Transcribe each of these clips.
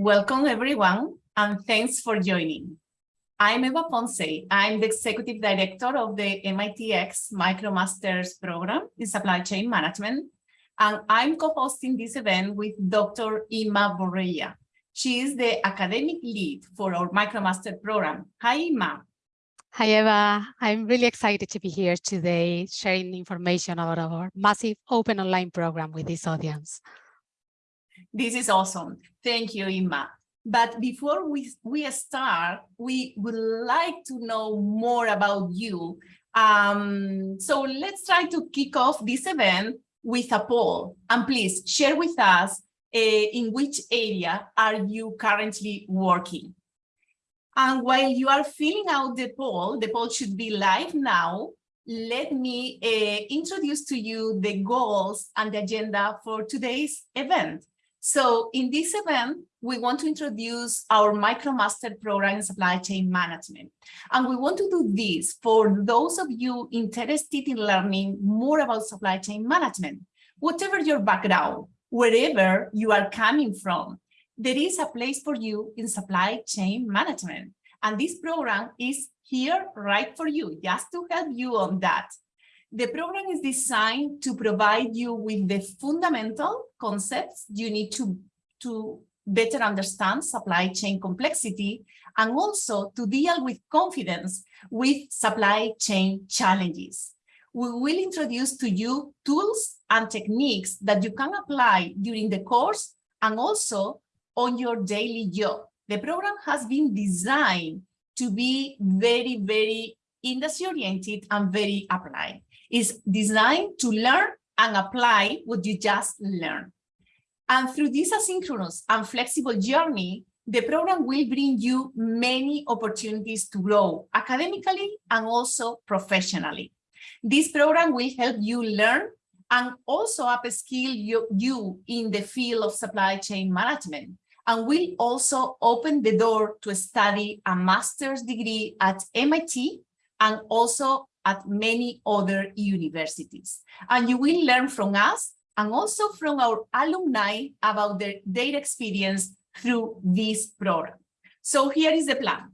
Welcome everyone and thanks for joining. I'm Eva Ponce. I'm the Executive Director of the MITx MicroMasters program in Supply Chain Management and I'm co-hosting this event with Dr. Inma Borrella. She is the academic lead for our MicroMaster program. Hi, Inma. Hi, Eva. I'm really excited to be here today sharing information about our massive open online program with this audience. This is awesome. Thank you, Inma. But before we, we start, we would like to know more about you. Um, so let's try to kick off this event with a poll. And please share with us uh, in which area are you currently working. And while you are filling out the poll, the poll should be live now. Let me uh, introduce to you the goals and the agenda for today's event. So in this event, we want to introduce our MicroMaster program in supply chain management. And we want to do this for those of you interested in learning more about supply chain management, whatever your background, wherever you are coming from there is a place for you in supply chain management. And this program is here right for you, just to help you on that. The program is designed to provide you with the fundamental concepts you need to, to better understand supply chain complexity and also to deal with confidence with supply chain challenges. We will introduce to you tools and techniques that you can apply during the course and also on your daily job. The program has been designed to be very, very industry-oriented and very applied. It's designed to learn and apply what you just learned. And through this asynchronous and flexible journey, the program will bring you many opportunities to grow academically and also professionally. This program will help you learn and also upskill you, you in the field of supply chain management and will also open the door to study a master's degree at MIT and also at many other universities. And you will learn from us and also from our alumni about their, their experience through this program. So here is the plan.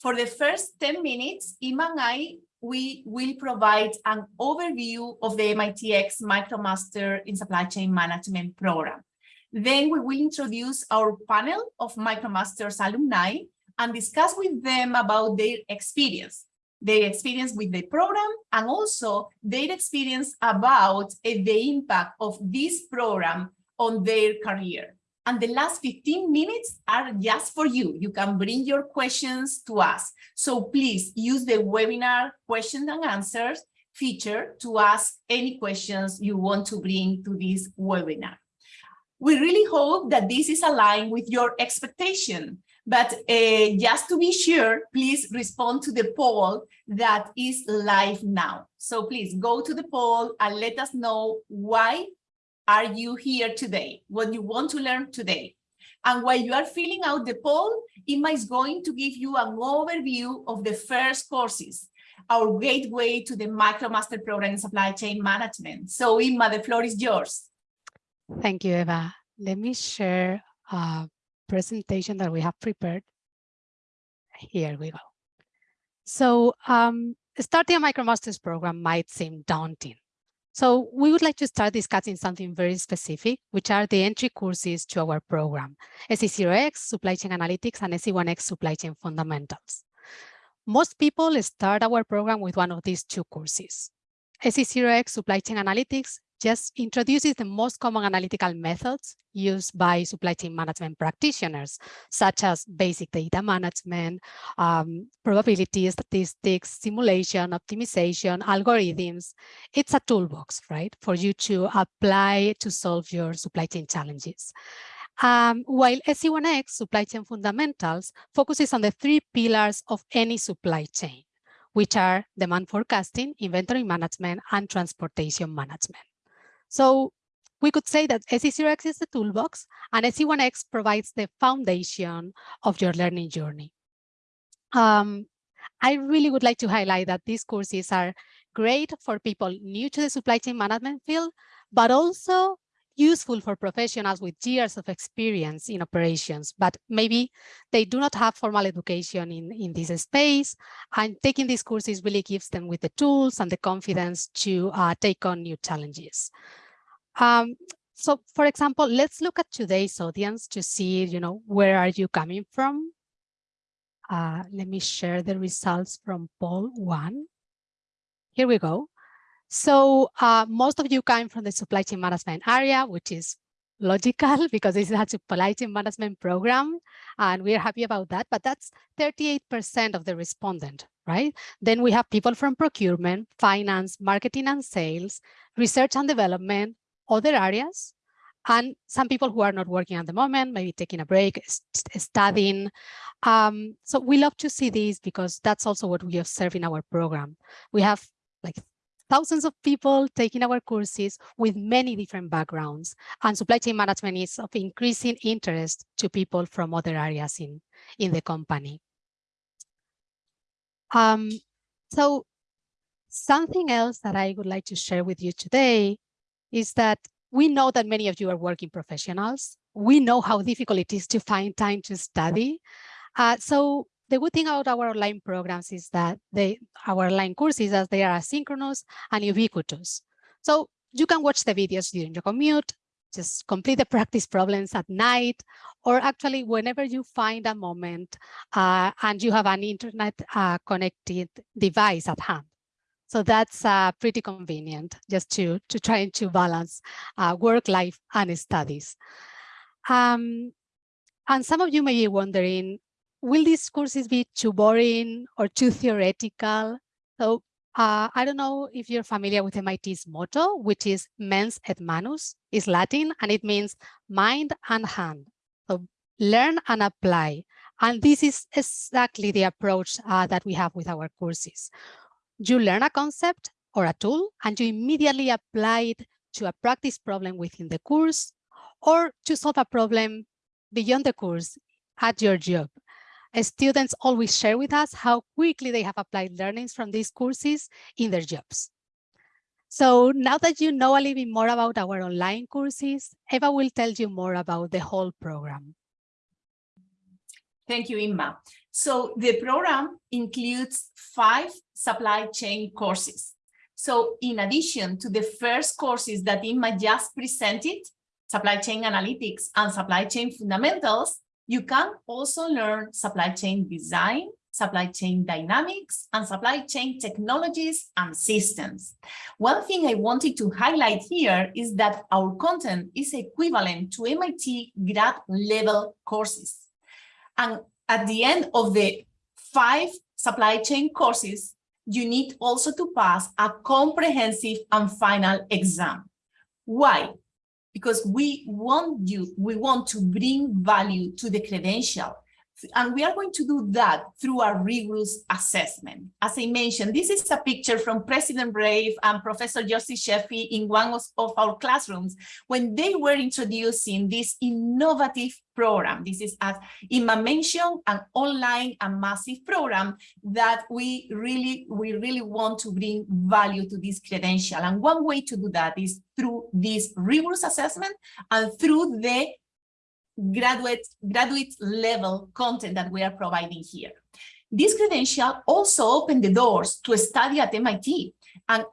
For the first 10 minutes, Inma and I, we will provide an overview of the MITx MicroMaster in Supply Chain Management program. Then we will introduce our panel of MicroMasters alumni and discuss with them about their experience, their experience with the program and also their experience about uh, the impact of this program on their career. And the last 15 minutes are just for you. You can bring your questions to us. So please use the webinar questions and answers feature to ask any questions you want to bring to this webinar. We really hope that this is aligned with your expectation. But uh, just to be sure, please respond to the poll that is live now. So please go to the poll and let us know why are you here today, what you want to learn today. And while you are filling out the poll, Inma is going to give you an overview of the first courses, our gateway to the MicroMaster program in supply chain management. So Inma, the floor is yours. Thank you, Eva. Let me share a presentation that we have prepared. Here we go. So um, starting a MicroMasters program might seem daunting. So we would like to start discussing something very specific, which are the entry courses to our program, SC0X, Supply Chain Analytics, and SC1X, Supply Chain Fundamentals. Most people start our program with one of these two courses. SC0X, Supply Chain Analytics, just introduces the most common analytical methods used by supply chain management practitioners, such as basic data management, um, probability, statistics, simulation, optimization, algorithms. It's a toolbox, right, for you to apply to solve your supply chain challenges. Um, while SC1X, Supply Chain Fundamentals, focuses on the three pillars of any supply chain, which are demand forecasting, inventory management, and transportation management. So we could say that SC0X is the toolbox and SC1X provides the foundation of your learning journey. Um, I really would like to highlight that these courses are great for people new to the supply chain management field, but also useful for professionals with years of experience in operations, but maybe they do not have formal education in, in this space. And taking these courses really gives them with the tools and the confidence to uh, take on new challenges. Um, so for example, let's look at today's audience to see, you know, where are you coming from? Uh, let me share the results from poll one. Here we go. So uh, most of you come from the supply chain management area, which is logical because this is a supply chain management program, and we're happy about that. But that's 38% of the respondent, right? Then we have people from procurement, finance, marketing and sales, research and development, other areas, and some people who are not working at the moment, maybe taking a break, studying. Um, so we love to see these because that's also what we observe in our program. We have like thousands of people taking our courses with many different backgrounds and supply chain management is of increasing interest to people from other areas in, in the company. Um, so something else that I would like to share with you today is that we know that many of you are working professionals. We know how difficult it is to find time to study. Uh, so the good thing about our online programs is that they, our online courses, as they are asynchronous and ubiquitous. So you can watch the videos during your commute, just complete the practice problems at night, or actually whenever you find a moment uh, and you have an internet uh, connected device at hand. So that's uh, pretty convenient just to, to try to balance uh, work life and studies. Um, and some of you may be wondering, will these courses be too boring or too theoretical? So uh, I don't know if you're familiar with MIT's motto, which is mens et manus, is Latin, and it means mind and hand. So learn and apply. And this is exactly the approach uh, that we have with our courses. You learn a concept or a tool and you immediately apply it to a practice problem within the course or to solve a problem beyond the course at your job. Students always share with us how quickly they have applied learnings from these courses in their jobs. So now that you know a little bit more about our online courses, Eva will tell you more about the whole program. Thank you, Inma. So the program includes five supply chain courses. So in addition to the first courses that Inma just presented, supply chain analytics and supply chain fundamentals, you can also learn supply chain design, supply chain dynamics, and supply chain technologies and systems. One thing I wanted to highlight here is that our content is equivalent to MIT grad level courses. And at the end of the five supply chain courses, you need also to pass a comprehensive and final exam. Why? Because we want you, we want to bring value to the credential and we are going to do that through a rigorous assessment. As I mentioned, this is a picture from President Brave and Professor Yossi Sheffi in one of, our classrooms when they were introducing this innovative program. This is, as Inma mentioned, an online and massive program that we really, we really want to bring value to this credential. And one way to do that is through this rigorous assessment and through the graduate, graduate level content that we are providing here. This credential also opened the doors to study at MIT and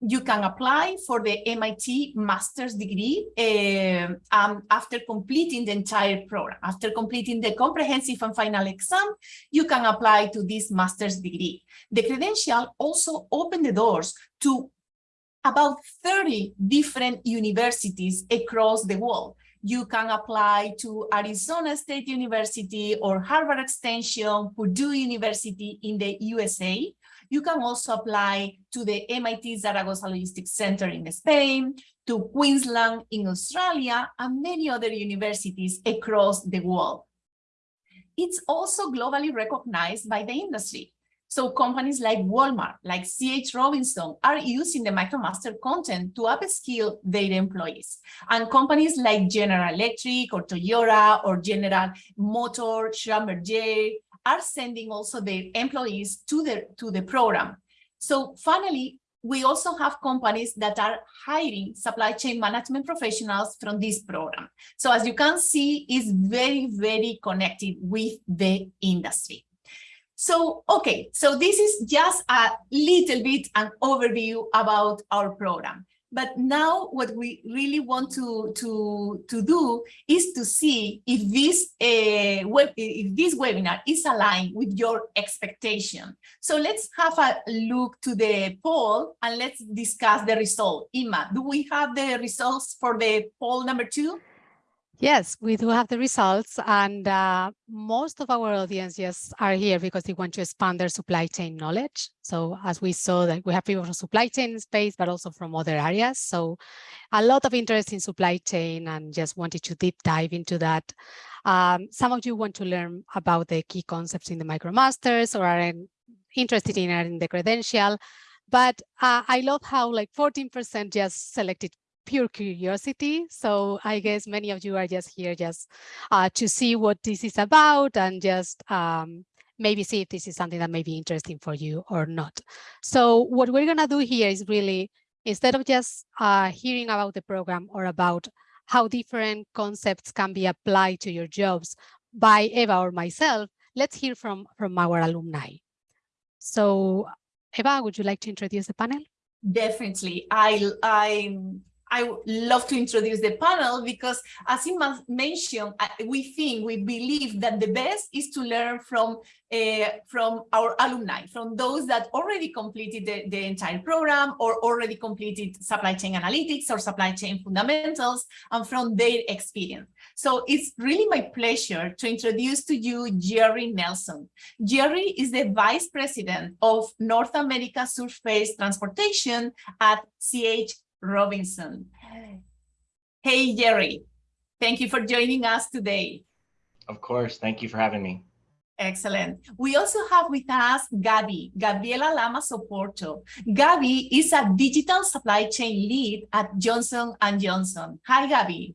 you can apply for the MIT master's degree uh, um, after completing the entire program. After completing the comprehensive and final exam, you can apply to this master's degree. The credential also opened the doors to about 30 different universities across the world you can apply to Arizona State University or Harvard Extension, Purdue University in the USA. You can also apply to the MIT Zaragoza Logistics Center in Spain, to Queensland in Australia, and many other universities across the world. It's also globally recognized by the industry. So companies like Walmart, like CH Robinson are using the MicroMaster content to upskill their employees. And companies like General Electric or Toyota or General Motor, Schlumberger are sending also their employees to the, to the program. So finally, we also have companies that are hiring supply chain management professionals from this program. So as you can see, it's very, very connected with the industry. So, okay, so this is just a little bit an overview about our program. But now what we really want to, to, to do is to see if this, uh, web, if this webinar is aligned with your expectation. So let's have a look to the poll and let's discuss the result. Inma, do we have the results for the poll number two? Yes, we do have the results and uh, most of our audience yes, are here because they want to expand their supply chain knowledge. So as we saw that we have people from supply chain space, but also from other areas. So a lot of interest in supply chain and just wanted to deep dive into that. Um, some of you want to learn about the key concepts in the MicroMasters or are interested in earning the credential. But uh, I love how like 14% just selected pure curiosity. So I guess many of you are just here just uh, to see what this is about and just um, maybe see if this is something that may be interesting for you or not. So what we're going to do here is really, instead of just uh, hearing about the program or about how different concepts can be applied to your jobs by Eva or myself, let's hear from, from our alumni. So Eva, would you like to introduce the panel? Definitely. I, I I love to introduce the panel because as you mentioned, we think, we believe that the best is to learn from uh, from our alumni, from those that already completed the, the entire program or already completed supply chain analytics or supply chain fundamentals and from their experience. So it's really my pleasure to introduce to you Jerry Nelson. Jerry is the Vice President of North America Surface Transportation at CH Robinson. Hey, Jerry, thank you for joining us today. Of course, thank you for having me. Excellent. We also have with us Gabi, Gabriela Lama Soporto. Gabi is a digital supply chain lead at Johnson & Johnson. Hi, Gabi.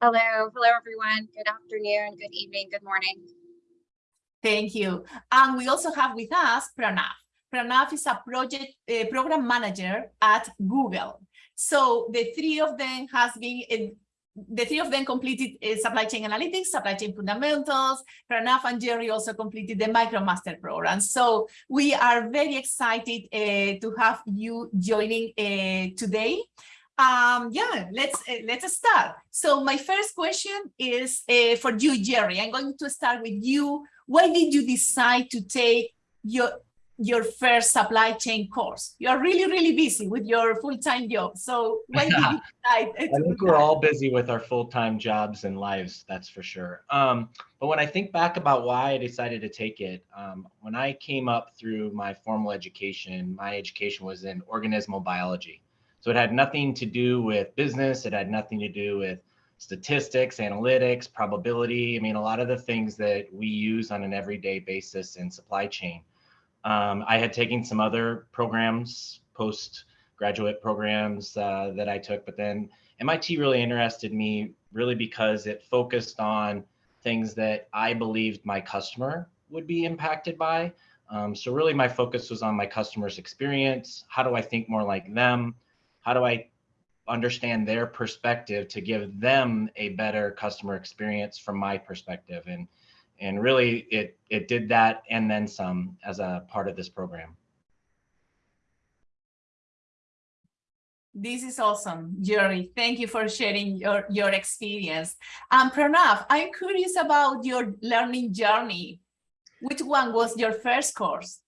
Hello. Hello, everyone. Good afternoon, good evening, good morning. Thank you. And we also have with us Pranav. Pranav is a project uh, program manager at Google. So the three of them has been, uh, the three of them completed uh, supply chain analytics, supply chain fundamentals. Pranav and Jerry also completed the MicroMaster program. So we are very excited uh, to have you joining uh, today. Um, yeah, let's uh, let's start. So my first question is for you, Jerry. I'm going to start with you. Why did you decide to take your your first supply chain course. You're really, really busy with your full-time job. So why did you decide? I think we're all busy with our full-time jobs and lives, that's for sure. Um, but when I think back about why I decided to take it, um, when I came up through my formal education, my education was in organismal biology. So it had nothing to do with business. It had nothing to do with statistics, analytics, probability. I mean, a lot of the things that we use on an everyday basis in supply chain. Um, I had taken some other programs, postgraduate programs uh, that I took, but then MIT really interested me really because it focused on things that I believed my customer would be impacted by. Um, so really my focus was on my customer's experience. How do I think more like them? How do I understand their perspective to give them a better customer experience from my perspective? And and really it it did that and then some as a part of this program. This is awesome, Jerry. Thank you for sharing your, your experience. Um, Pranav, I'm curious about your learning journey. Which one was your first course?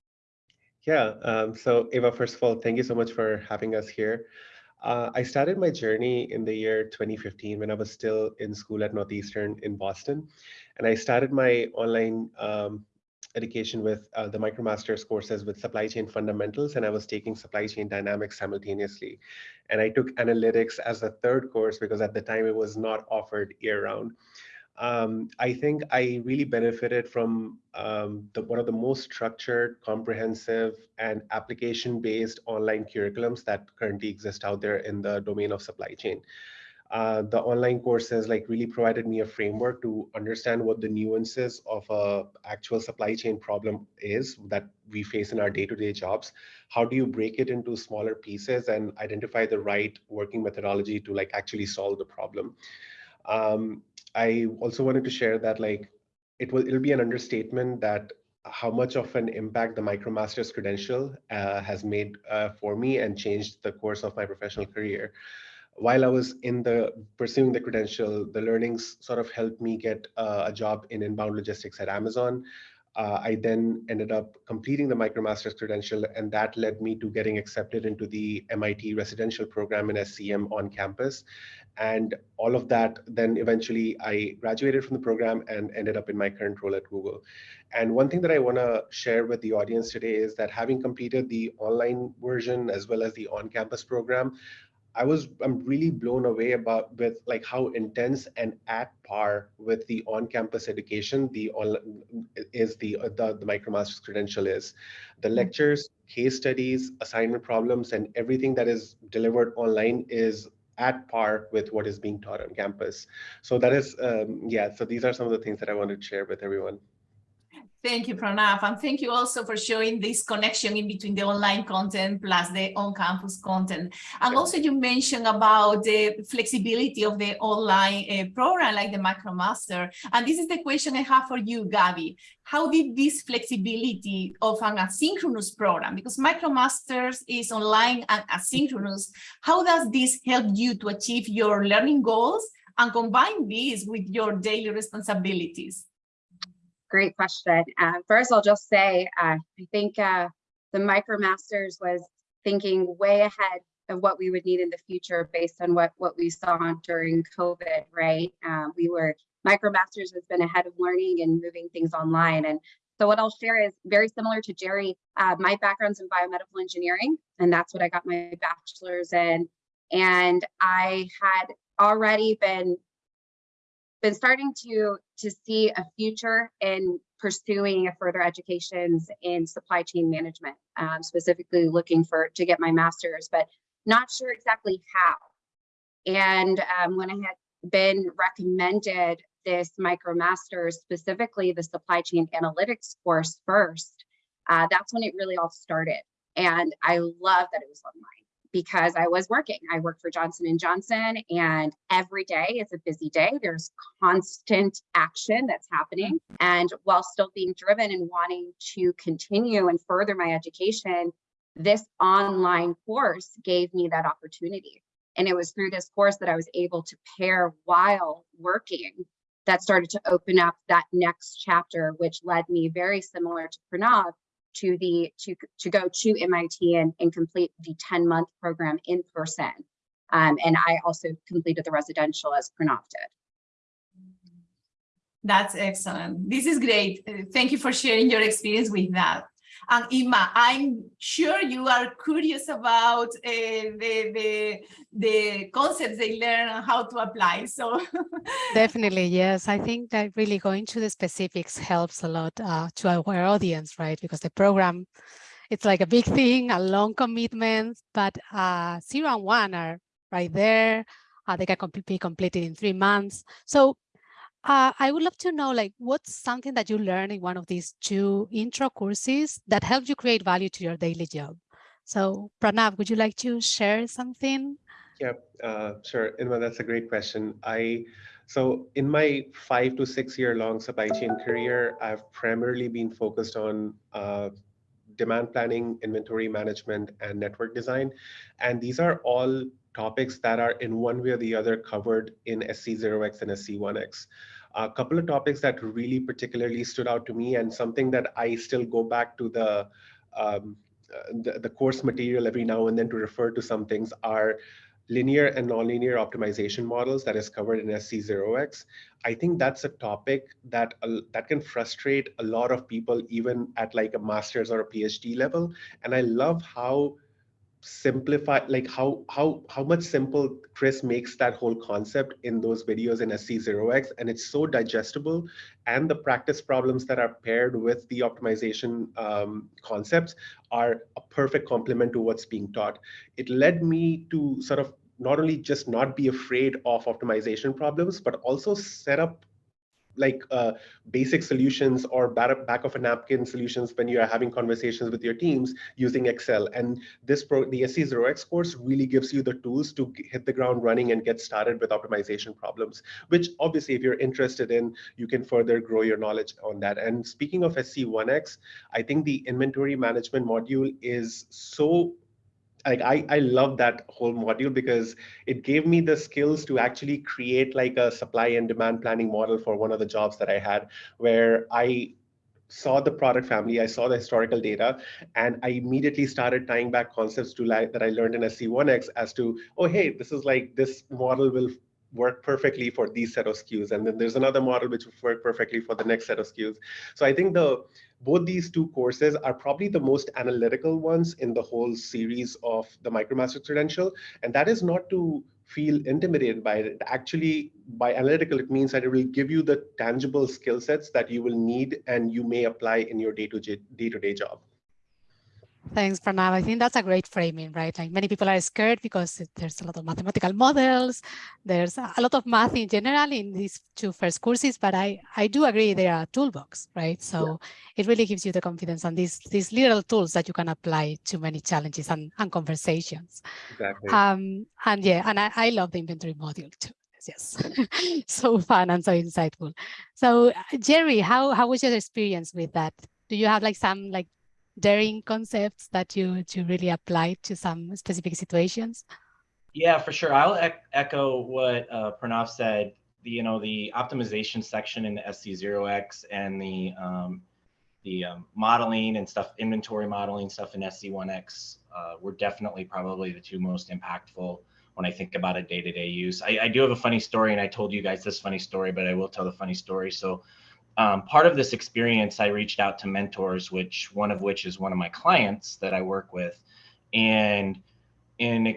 Yeah, um, so Eva, first of all, thank you so much for having us here. Uh, I started my journey in the year 2015 when I was still in school at Northeastern in Boston. And I started my online um, education with uh, the MicroMasters courses with supply chain fundamentals, and I was taking supply chain dynamics simultaneously. And I took analytics as a third course because at the time it was not offered year round um, I think I really benefited from um, the, one of the most structured, comprehensive, and application-based online curriculums that currently exist out there in the domain of supply chain. Uh, the online courses like really provided me a framework to understand what the nuances of a actual supply chain problem is that we face in our day-to-day jobs. How do you break it into smaller pieces and identify the right working methodology to like actually solve the problem? Um, I also wanted to share that like it will it'll be an understatement that how much of an impact the MicroMasters credential uh, has made uh, for me and changed the course of my professional career while I was in the pursuing the credential, the learnings sort of helped me get uh, a job in inbound logistics at Amazon. Uh, I then ended up completing the MicroMasters credential, and that led me to getting accepted into the MIT residential program in SCM on campus. And all of that, then eventually I graduated from the program and ended up in my current role at Google. And one thing that I want to share with the audience today is that having completed the online version as well as the on-campus program, I was I'm really blown away about with like how intense and at par with the on-campus education the is the the, the MicroMasters credential is. The mm-hmm. lectures, case studies, assignment problems, and everything that is delivered online is at par with what is being taught on campus. So that is um, yeah. So these are some of the things that I wanted to share with everyone. Thank you, Pranav. And thank you also for showing this connection in between the online content plus the on-campus content. And also you mentioned about the flexibility of the online uh, program like the MicroMaster. And this is the question I have for you, Gabby. How did this flexibility of an asynchronous program, because MicroMasters is online and asynchronous, how does this help you to achieve your learning goals and combine this with your daily responsibilities? Great question. Uh, first, I'll just say, uh, I think uh, the MicroMasters was thinking way ahead of what we would need in the future based on what, what we saw during COVID, right? Um, we were, MicroMasters has been ahead of learning and moving things online. And so what I'll share is very similar to Jerry. Uh, my background's in biomedical engineering, and that's what I got my bachelor's in. And I had already been been starting to to see a future in pursuing a further educations in supply chain management, um, specifically looking for to get my master's, but not sure exactly how. And um, when I had been recommended this MicroMasters, specifically the supply chain analytics course first, uh, that's when it really all started. And I love that it was online because I was working. I work for Johnson and Johnson and every day is a busy day. There's constant action that's happening. And while still being driven and wanting to continue and further my education, this online course gave me that opportunity. And it was through this course that I was able to pair while working that started to open up that next chapter, which led me very similar to Pranav to the to to go to MIT and, and complete the 10 month program in person. Um, and I also completed the residential as Pranav did. That's excellent. This is great. Thank you for sharing your experience with that. And Inma, I'm sure you are curious about uh, the, the, the concepts they learn and how to apply. So definitely, yes. I think that really going to the specifics helps a lot uh, to our audience, right? Because the program, it's like a big thing, a long commitment, but uh, zero and one are right there. Uh, they can be completed in three months. So uh, I would love to know, like, what's something that you learned in one of these two intro courses that helped you create value to your daily job? So, Pranav, would you like to share something? Yeah, uh, sure. Inma, that's a great question. I so in my five to six year long supply chain career, I've primarily been focused on uh, demand planning, inventory management, and network design. And these are all topics that are in one way or the other covered in SC0X and SC1X. A couple of topics that really particularly stood out to me and something that I still go back to the, um, the, the course material every now and then to refer to some things are linear and nonlinear optimization models that is covered in SC0X. I think that's a topic that uh, that can frustrate a lot of people even at like a master's or a PhD level. And I love how simplify like how how how much simple chris makes that whole concept in those videos in sc0x and it's so digestible and the practice problems that are paired with the optimization um, concepts are a perfect complement to what's being taught. It led me to sort of not only just not be afraid of optimization problems, but also set up like uh, basic solutions or back, of a napkin solutions when you are having conversations with your teams using Excel. And this pro the SC0X course really gives you the tools to hit the ground running and get started with optimization problems, which obviously if you're interested in, you can further grow your knowledge on that. And speaking of SC1X, I think the inventory management module is so like I, I love that whole module because it gave me the skills to actually create like a supply and demand planning model for one of the jobs that I had where I saw the product family, I saw the historical data, and I immediately started tying back concepts to like that I learned in SC1X as to, oh, hey, this is like this model will work perfectly for these set of SKUs. And then there's another model which will work perfectly for the next set of SKUs. So I think the both these two courses are probably the most analytical ones in the whole series of the MicroMaster credential. And that is not to feel intimidated by it. Actually, by analytical, it means that it will give you the tangible skill sets that you will need and you may apply in your day-to-day day to -day job. Thanks, Pranav. I think that's a great framing, right? Like many people are scared because there's a lot of mathematical models. There's a lot of math in general in these two first courses, but I, I do agree they are a toolbox, right? So yeah. it really gives you the confidence on these, these little tools that you can apply to many challenges and, and conversations. Exactly. Um, and yeah, and I, I love the inventory module too yes so fun and so insightful so jerry how how was your experience with that do you have like some like daring concepts that you to really apply to some specific situations? Yeah, for sure. I'll e echo what uh, Pranav said. The, you know, the optimization section in the SC0X and the um, the um, modeling and stuff, inventory modeling stuff in SC1X uh, were definitely probably the two most impactful when I think about a day-to-day -day use. I, I do have a funny story, and I told you guys this funny story, but I will tell the funny story. So um, part of this experience, I reached out to mentors, which one of which is one of my clients that I work with, and in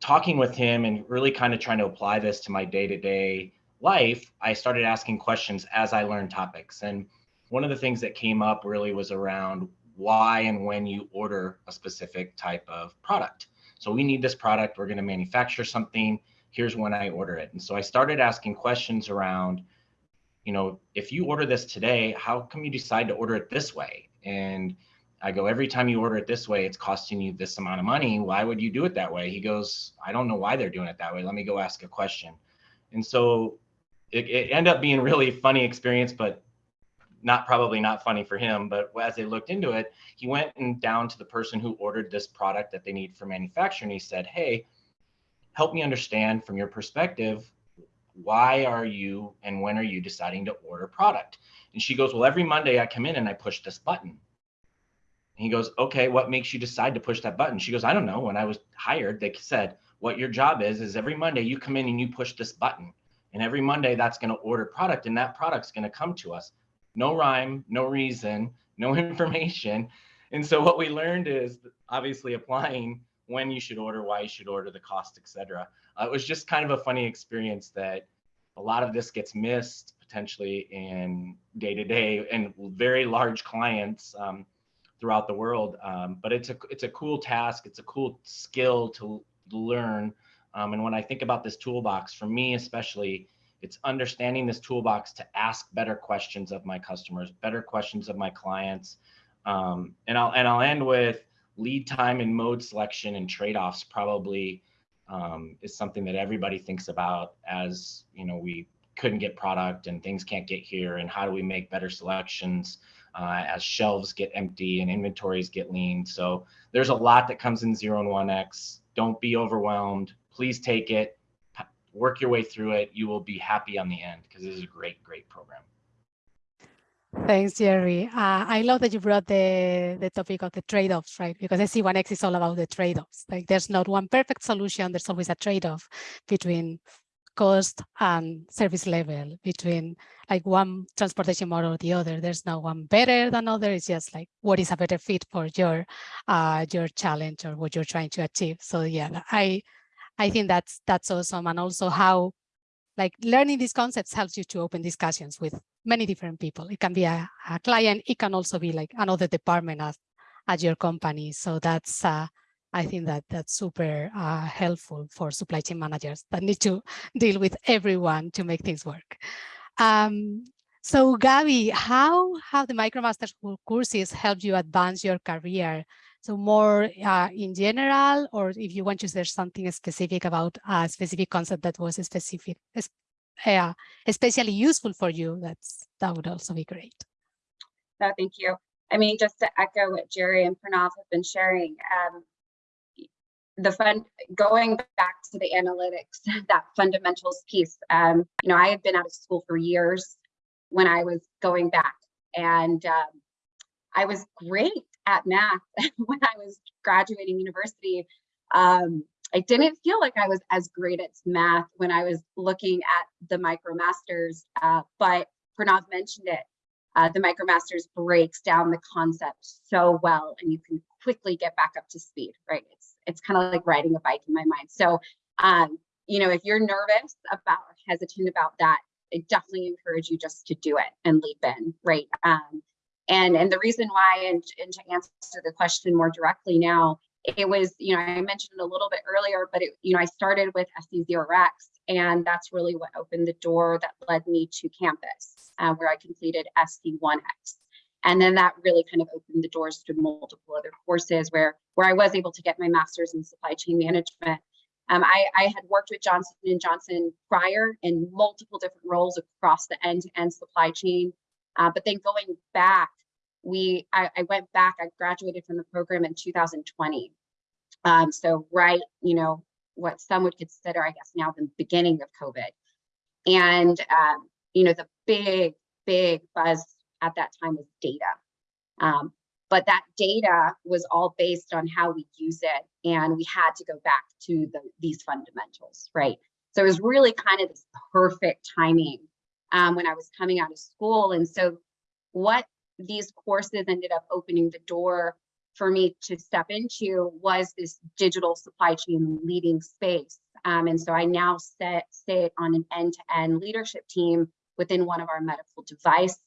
talking with him and really kind of trying to apply this to my day-to-day life, I started asking questions as I learned topics. And one of the things that came up really was around why and when you order a specific type of product. So we need this product, we're going to manufacture something. Here's when I order it. And so I started asking questions around you know, if you order this today, how come you decide to order it this way? And I go, every time you order it this way, it's costing you this amount of money. Why would you do it that way? He goes, I don't know why they're doing it that way. Let me go ask a question. And so it, it ended up being really funny experience, but not probably not funny for him. But as they looked into it, he went and down to the person who ordered this product that they need for manufacturing. He said, Hey, help me understand from your perspective, why are you and when are you deciding to order product? And she goes, well, every Monday I come in and I push this button. And he goes, okay, what makes you decide to push that button? She goes, I don't know. When I was hired, they said, what your job is, is every Monday you come in and you push this button. And every Monday that's going to order product and that product's going to come to us. No rhyme, no reason, no information. And so what we learned is obviously applying when you should order, why you should order, the cost, etc. Uh, it was just kind of a funny experience that a lot of this gets missed potentially in day to day and very large clients um, throughout the world. Um, but it's a it's a cool task. It's a cool skill to learn. Um, and when I think about this toolbox, for me especially, it's understanding this toolbox to ask better questions of my customers, better questions of my clients. Um, and I'll and I'll end with lead time and mode selection and trade-offs probably um, is something that everybody thinks about as you know we couldn't get product and things can't get here and how do we make better selections uh, as shelves get empty and inventories get lean. So there's a lot that comes in zero and one x. Don't be overwhelmed. Please take it. Work your way through it. You will be happy on the end because this is a great great program Thanks, Jerry. Uh, I love that you brought the, the topic of the trade-offs, right? Because SC1X is all about the trade-offs. Like there's not one perfect solution. There's always a trade-off between cost and service level, between like one transportation model or the other. There's no one better than other. It's just like what is a better fit for your uh, your challenge or what you're trying to achieve. So yeah, I I think that's that's awesome. And also how like learning these concepts helps you to open discussions with many different people. It can be a, a client. It can also be like another department at, at your company. So that's uh, I think that that's super uh, helpful for supply chain managers that need to deal with everyone to make things work. Um, so Gabby, how have the MicroMasters courses helped you advance your career? So more uh, in general, or if you want to share something specific about a specific concept that was specific, uh, especially useful for you, that's that would also be great. No, thank you. I mean, just to echo what Jerry and Pranav have been sharing, um, the fun going back to the analytics, that fundamentals piece. Um, you know, I had been out of school for years when I was going back, and um, I was great at math when I was graduating university. Um, I didn't feel like I was as great at math when I was looking at the MicroMasters, uh, but Pranav mentioned it. Uh, the MicroMasters breaks down the concept so well, and you can quickly get back up to speed, right? It's it's kind of like riding a bike in my mind. So, um, you know, if you're nervous about hesitant about that, I definitely encourage you just to do it and leap in, right? Um, and and the reason why, and, and to answer the question more directly now, it was, you know, I mentioned a little bit earlier, but it, you know, I started with SC0X, and that's really what opened the door that led me to campus, uh, where I completed SC1X. And then that really kind of opened the doors to multiple other courses where, where I was able to get my master's in supply chain management. Um, I, I had worked with Johnson & Johnson prior in multiple different roles across the end-to-end -end supply chain. Uh, but then going back, we I, I, went back, I graduated from the program in 2020. Um, so right, you know, what some would consider, I guess now the beginning of COVID. And, um, you know, the big, big buzz at that time was data. Um, but that data was all based on how we use it. And we had to go back to the, these fundamentals, right? So it was really kind of this perfect timing um, when I was coming out of school. And so what these courses ended up opening the door for me to step into was this digital supply chain leading space. Um, and so I now sit, sit on an end-to-end -end leadership team within one of our medical device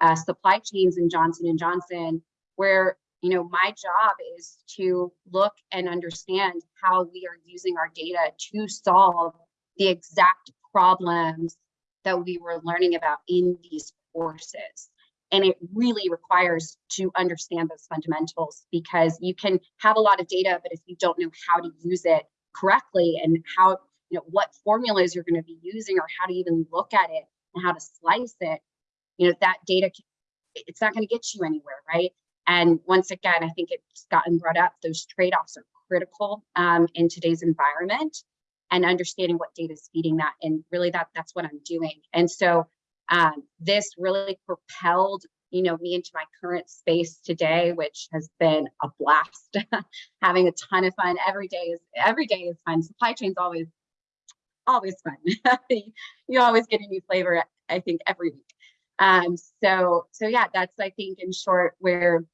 uh, supply chains in Johnson & Johnson, where you know my job is to look and understand how we are using our data to solve the exact problems that we were learning about in these courses. And it really requires to understand those fundamentals because you can have a lot of data, but if you don't know how to use it correctly and how, you know, what formulas you're going to be using or how to even look at it and how to slice it, you know, that data, it's not going to get you anywhere, right? And once again, I think it's gotten brought up, those trade-offs are critical um, in today's environment and understanding what data is feeding that. And really that that's what I'm doing. And so um, this really propelled you know me into my current space today which has been a blast. Having a ton of fun. Every day is every day is fun. Supply chain's always always fun. You always get a new flavor i think every week. Um, so, so yeah, that's, I think in short where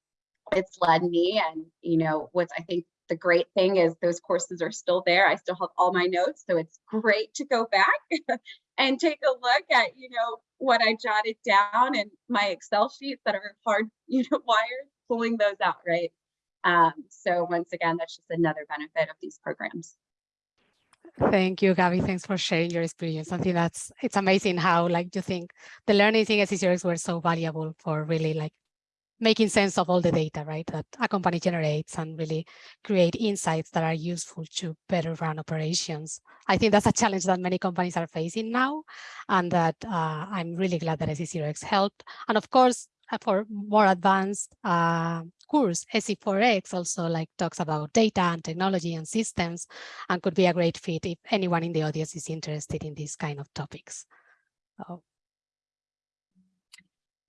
it's led me. And, you know, what's, I think the great thing is those courses are still there. I still have all my notes. So it's great to go back and take a look at, you know, what I jotted down and my Excel sheets that are hard, you know, wired, pulling those out, right? Um, so once again, that's just another benefit of these programs. Thank you, Gabby. Thanks for sharing your experience. I think that's it's amazing how like you think the learning in SC0X were so valuable for really like making sense of all the data, right, that a company generates and really create insights that are useful to better run operations. I think that's a challenge that many companies are facing now, and that uh, I'm really glad that SC0X helped. And of course, uh, for more advanced uh, course, SC4X also like talks about data and technology and systems and could be a great fit if anyone in the audience is interested in these kind of topics.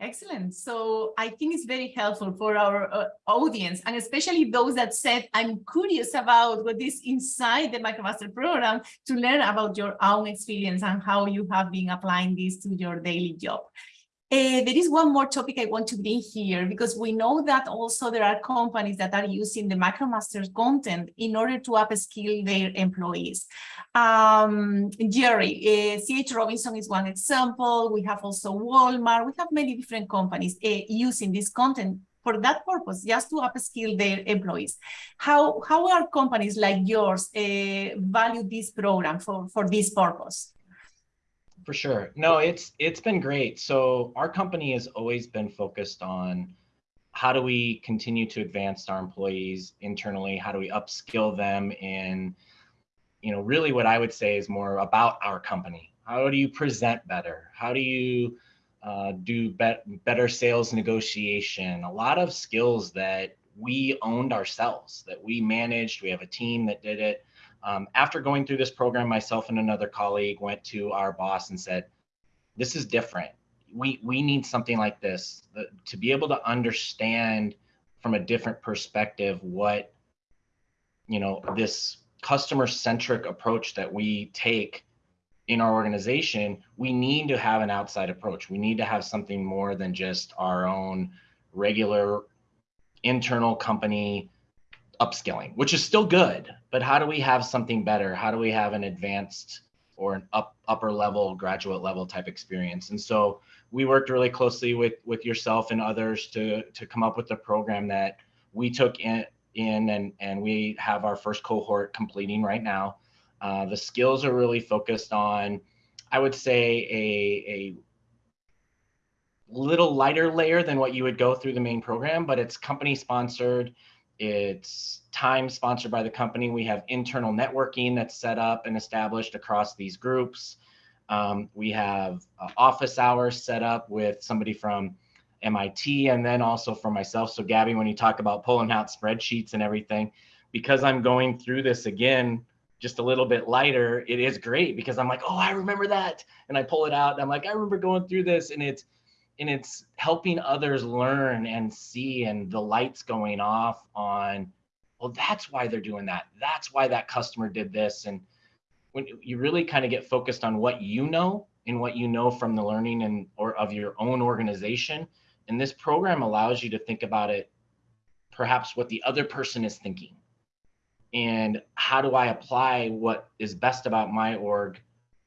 Excellent. So I think it's very helpful for our uh, audience and especially those that said, I'm curious about what is inside the MicroMaster program to learn about your own experience and how you have been applying this to your daily job. Uh, there is one more topic I want to bring here because we know that also there are companies that are using the MicroMasters content in order to upskill their employees. Um, Jerry, uh, CH Robinson is one example. We have also Walmart. We have many different companies uh, using this content for that purpose, just to upskill their employees. How, how are companies like yours value this program for, for this purpose? For sure. No, it's it's been great. So our company has always been focused on how do we continue to advance our employees internally? How do we upskill them in, you know, really what I would say is more about our company. How do you present better? How do you uh, do bet better sales negotiation? A lot of skills that we owned ourselves, that we managed. We have a team that did it. Um, after going through this program, myself and another colleague went to our boss and said, this is different. We we need something like this to be able to understand from a different perspective what you know this customer centric approach that we take in our organization we need to have an outside approach. We need to have something more than just our own regular internal company upskilling which is still good but how do we have something better how do we have an advanced or an up upper level graduate level type experience and so we worked really closely with with yourself and others to to come up with a program that we took in in and and we have our first cohort completing right now. Uh, the skills are really focused on, I would say, a a little lighter layer than what you would go through the main program, but it's company sponsored. It's time sponsored by the company. We have internal networking that's set up and established across these groups. Um, we have uh, office hours set up with somebody from MIT and then also for myself. So Gabby, when you talk about pulling out spreadsheets and everything, because I'm going through this again, just a little bit lighter, it is great because I'm like, oh, I remember that. And I pull it out and I'm like, I remember going through this and it's, and it's helping others learn and see and the lights going off on, well, that's why they're doing that. That's why that customer did this. And when you really kind of get focused on what you know and what you know from the learning and or of your own organization and this program allows you to think about it perhaps what the other person is thinking and how do i apply what is best about my org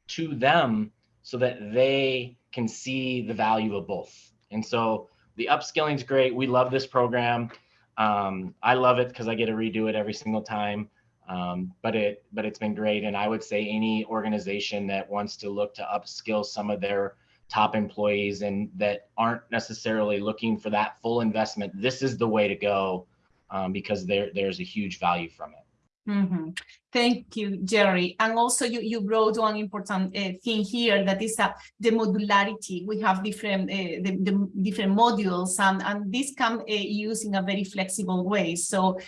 to them so that they can see the value of both. And so the upskilling is great. We love this program. Um, i love it because i get to redo it every single time. Um, but it but it's been great. And i would say any organization that wants to look to upskill some of their top employees and that aren't necessarily looking for that full investment this is the way to go um, because there there's a huge value from it Mm -hmm. Thank you, Jerry. And also you, you brought one important uh, thing here that is uh, the modularity. We have different uh, the, the, different modules and, and this can uh, use in a very flexible way. So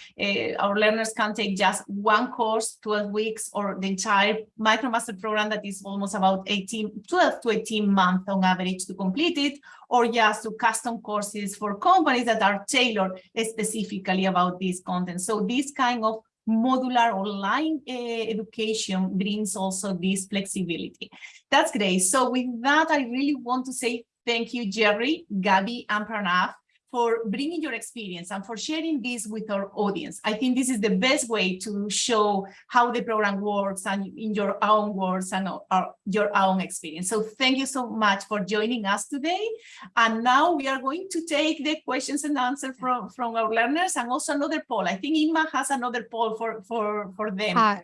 our learners can take just one course, 12 weeks, or the entire MicroMaster program that is almost about 18, 12 to 18 months on average to complete it, or just to custom courses for companies that are tailored specifically about this content. So this kind of modular online uh, education brings also this flexibility. That's great. So with that, I really want to say thank you, Jerry, Gabby, and Pranav for bringing your experience and for sharing this with our audience. I think this is the best way to show how the program works and in your own words and our, your own experience. So thank you so much for joining us today. And now we are going to take the questions and answers from, from our learners and also another poll. I think Inma has another poll for, for, for them. Uh,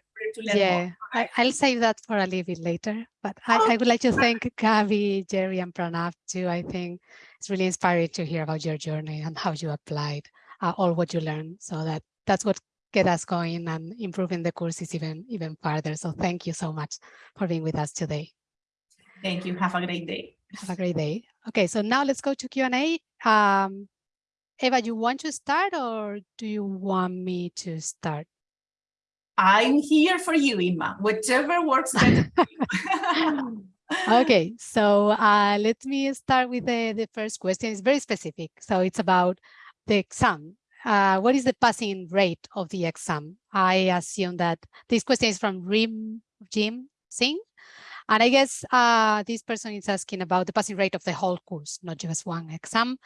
yeah, I, will save that for a little bit later. But I, I would like to thank Gabby, Jerry, and Pranav too. I think it's really inspiring to hear about your journey and how you applied uh, all what you learned. So that that's what get us going and improving the courses even even further. So thank you so much for being with us today. Thank you. Have a great day. Have a great day. Okay, so now let's go to Q&A. Um, Eva, you want to start or do you want me to start? I'm here for you, Inma, whichever works better okay, so uh, let me start with the, the first question. It's very specific. So it's about the exam. Uh, what is the passing rate of the exam? I assume that this question is from Rim Jim Singh. And I guess uh, this person is asking about the passing rate of the whole course, not just one exam.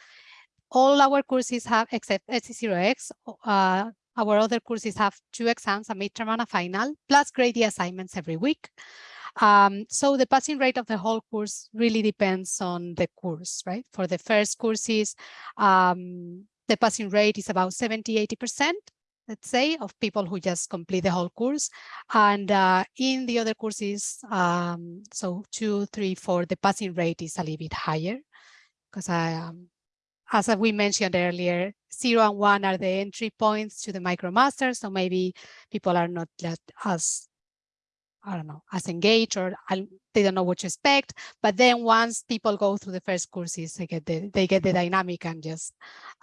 All our courses have, except SC0X, uh, our other courses have two exams, a midterm and a final, plus grade assignments every week. Um, so the passing rate of the whole course really depends on the course, right? For the first courses, um, the passing rate is about 70, 80%, let's say, of people who just complete the whole course. And uh, in the other courses, um, so two, three, four, the passing rate is a little bit higher because um, as we mentioned earlier, zero and one are the entry points to the MicroMaster. So maybe people are not that as, I don't know, as engaged or they don't know what to expect. But then once people go through the first courses, they get the, they get the dynamic and just,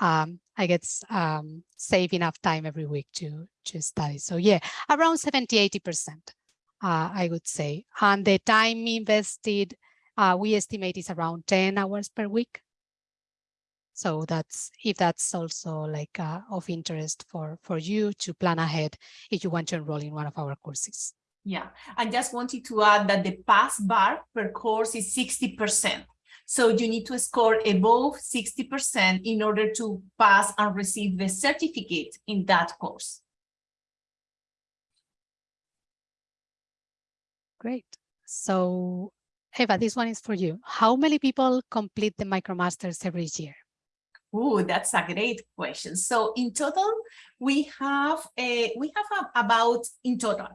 um, I guess, um, save enough time every week to, to study. So yeah, around 70, 80%, uh, I would say. And the time invested, uh, we estimate is around 10 hours per week. So that's if that's also like uh, of interest for, for you to plan ahead if you want to enroll in one of our courses. Yeah, I just wanted to add that the pass bar per course is 60%. So you need to score above 60% in order to pass and receive the certificate in that course. Great. So Eva, this one is for you. How many people complete the MicroMasters every year? Oh, that's a great question. So in total, we have a, we have a, about in total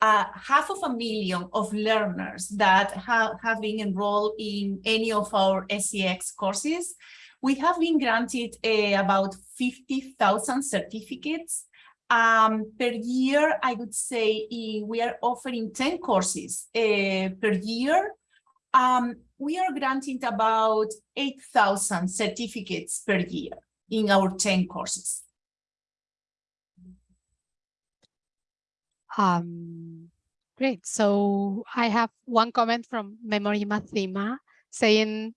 uh, half of a million of learners that have, have been enrolled in any of our SCX courses. We have been granted uh, about 50,000 certificates. Um, per year, I would say uh, we are offering 10 courses uh, per year. Um, we are granting about 8,000 certificates per year in our 10 courses. Um, great. So I have one comment from Memory Mathema saying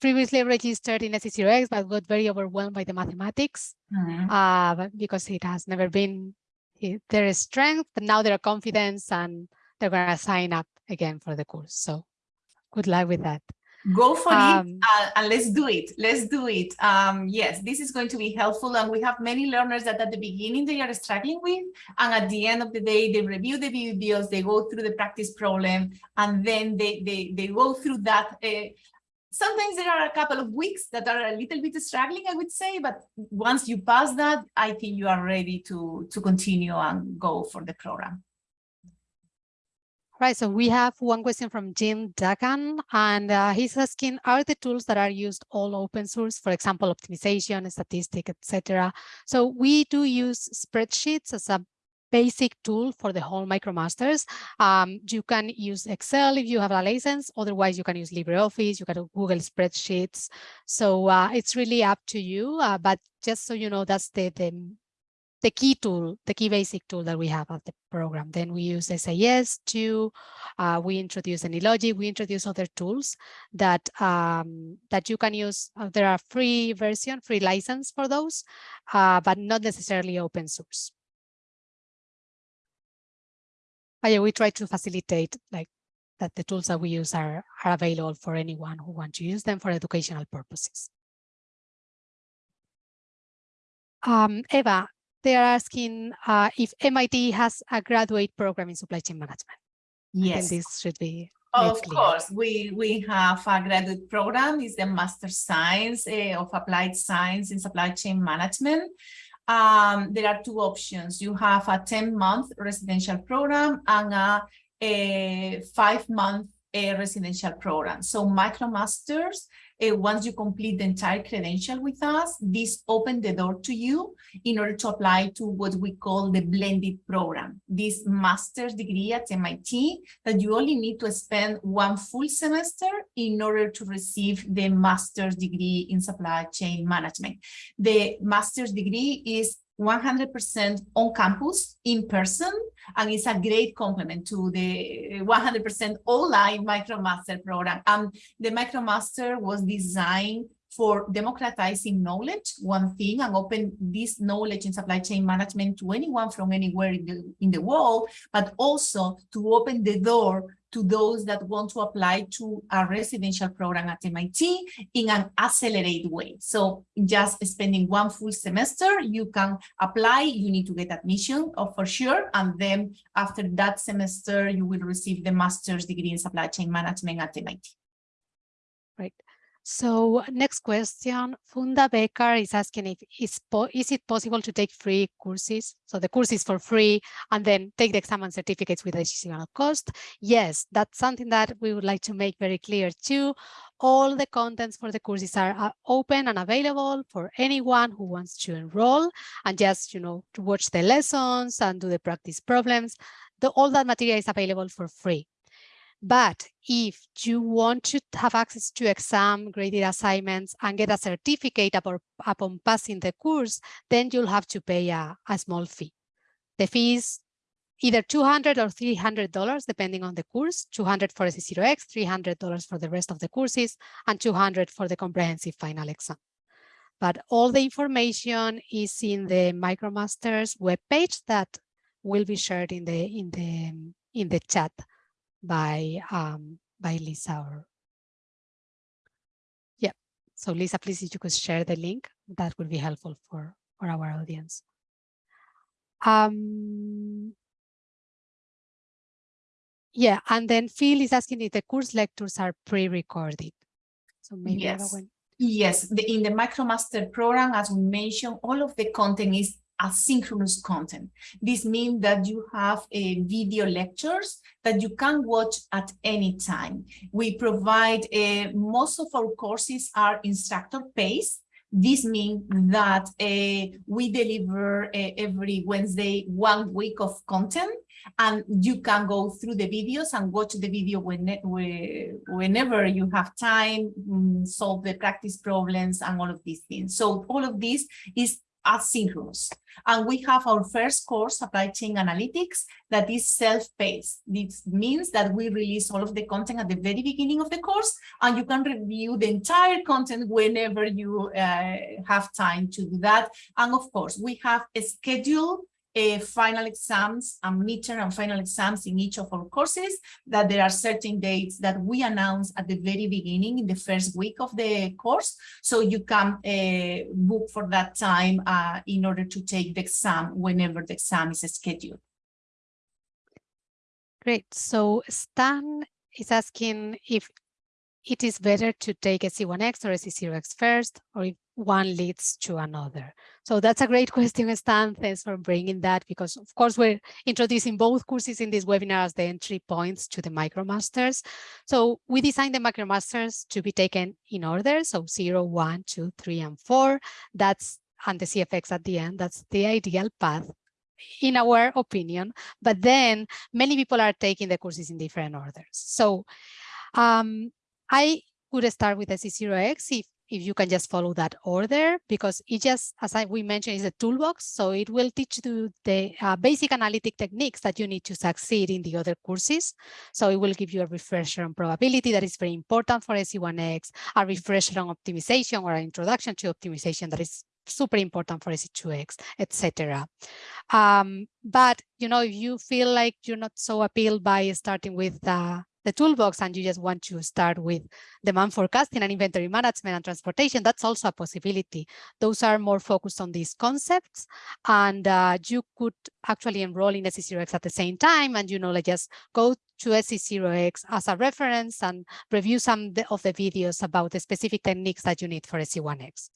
previously registered in SC0X, but got very overwhelmed by the mathematics Mm -hmm. uh, because it has never been their strength, but now they're confidence and they're going to sign up again for the course. So good luck with that. Go for Um, it uh, and let's do it. Let's do it. Um, yes, this is going to be helpful. And we have many learners that at the beginning they are struggling with. And at the end of the day, they review the videos, they go through the practice problem, and then they, they, they go through that. Uh, sometimes there are a couple of weeks that are a little bit struggling, I would say. But once you pass that, I think you are ready to, to continue and go for the program. Right, so we have one question from Jim Dagan, and uh, he's asking, are the tools that are used all open source, for example, optimization, statistic, etc. So we do use spreadsheets as a basic tool for the whole MicroMasters. Um, you can use Excel if you have a license, otherwise you can use LibreOffice, you can Google spreadsheets. So uh, it's really up to you, uh, but just so you know, that's the, the the key tool, the key basic tool that we have at the program. Then we use SAS to, uh, we introduce AnyLogic, we introduce other tools that um, that you can use. Uh, there are free version, free license for those, uh, but not necessarily open source. But yeah, we try to facilitate like that the tools that we use are, are available for anyone who wants to use them for educational purposes. Um, Eva, they are asking uh, if MIT has a graduate program in supply chain management. Yes. this should be of course, we, we have a graduate program, is the Master Science uh, of Applied Science in Supply Chain Management. Um, there are two options. You have a 10-month residential program and a, a five-month residential program. So MicroMasters uh, once you complete the entire credential with us, this opens the door to you in order to apply to what we call the blended program, this master's degree at MIT that you only need to spend one full semester in order to receive the master's degree in supply chain management. The master's degree is 100% on campus in person and it's a great complement to the 100% online MicroMaster program. And the MicroMaster was designed for democratizing knowledge, one thing, and open this knowledge in supply chain management to anyone from anywhere in the, in the world, but also to open the door to those that want to apply to a residential program at MIT in an accelerated way. So just spending one full semester, you can apply, you need to get admission oh, for sure. And then after that semester, you will receive the master's degree in supply chain management at MIT. Right. So next question, Funda Becker is asking if is, is it possible to take free courses? So the course is for free and then take the exam and certificates with additional cost. Yes, that's something that we would like to make very clear too. All the contents for the courses are open and available for anyone who wants to enroll and just, you know, to watch the lessons and do the practice problems. The, all that material is available for free. But if you want to have access to exam graded assignments and get a certificate upon, passing the course, then you'll have to pay a, a small fee. The fee is either 200 or $300, depending on the course, 200 for SC0X, $300 for the rest of the courses, and 200 for the comprehensive final exam. But all the information is in the MicroMasters webpage that will be shared in the in the in the chat by um, by Lisa or yeah. So Lisa, please, if you could share the link, that would be helpful for for our audience. Um, yeah, and then Phil is asking if the course lectures are pre-recorded. So maybe Yes. Yes, the, in the MicroMaster program, as we mentioned, all of the content is asynchronous content. This means that you have a video lectures that you can watch at any time. We provide, uh, most of our courses are instructor paced. This means that uh, we deliver uh, every Wednesday one week of content and you can go through the videos and watch the video when, whenever you have time, mm, solve the practice problems and all of these things. So all of this is asynchronous. And we have our first course, Supply Chain Analytics, that is self-paced. This means that we release all of the content at the very beginning of the course, and you can review the entire content whenever you uh, have time to do that. And of course, we have a schedule uh, final exams and midterm and final exams in each of our courses, that there are certain dates that we announce at the very beginning in the first week of the course. So you can uh, book for that time uh, in order to take the exam whenever the exam is scheduled. Great. So Stan is asking if it is better to take a SC1X or SC0X first, or if one leads to another. So that's a great question, Stan. Thanks for bringing that, because of course we're introducing both courses in this webinar as the entry points to the MicroMasters. So we designed the MicroMasters to be taken in order, so 0, 1, 2, 3, and 4. That's and the CFX at the end. That's the ideal path in our opinion, but then many people are taking the courses in different orders. So um, I would start with SC0X if, if you can just follow that order, because it just, as I, we mentioned, is a toolbox. So it will teach you the uh, basic analytic techniques that you need to succeed in the other courses. So it will give you a refresher on probability that is very important for SC1X, a refresher on optimization or an introduction to optimization that is super important for SC2X, etc. Um, but you know, if you feel like you're not so appealed by starting with uh, the toolbox and you just want to start with demand forecasting and inventory management and transportation, that's also a possibility. Those are more focused on these concepts and uh, you could actually enroll in SC0X at the same time and you know, like just go to SC0X as a reference and review some of the videos about the specific techniques that you need for SC1X.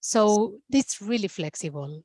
So it's really flexible.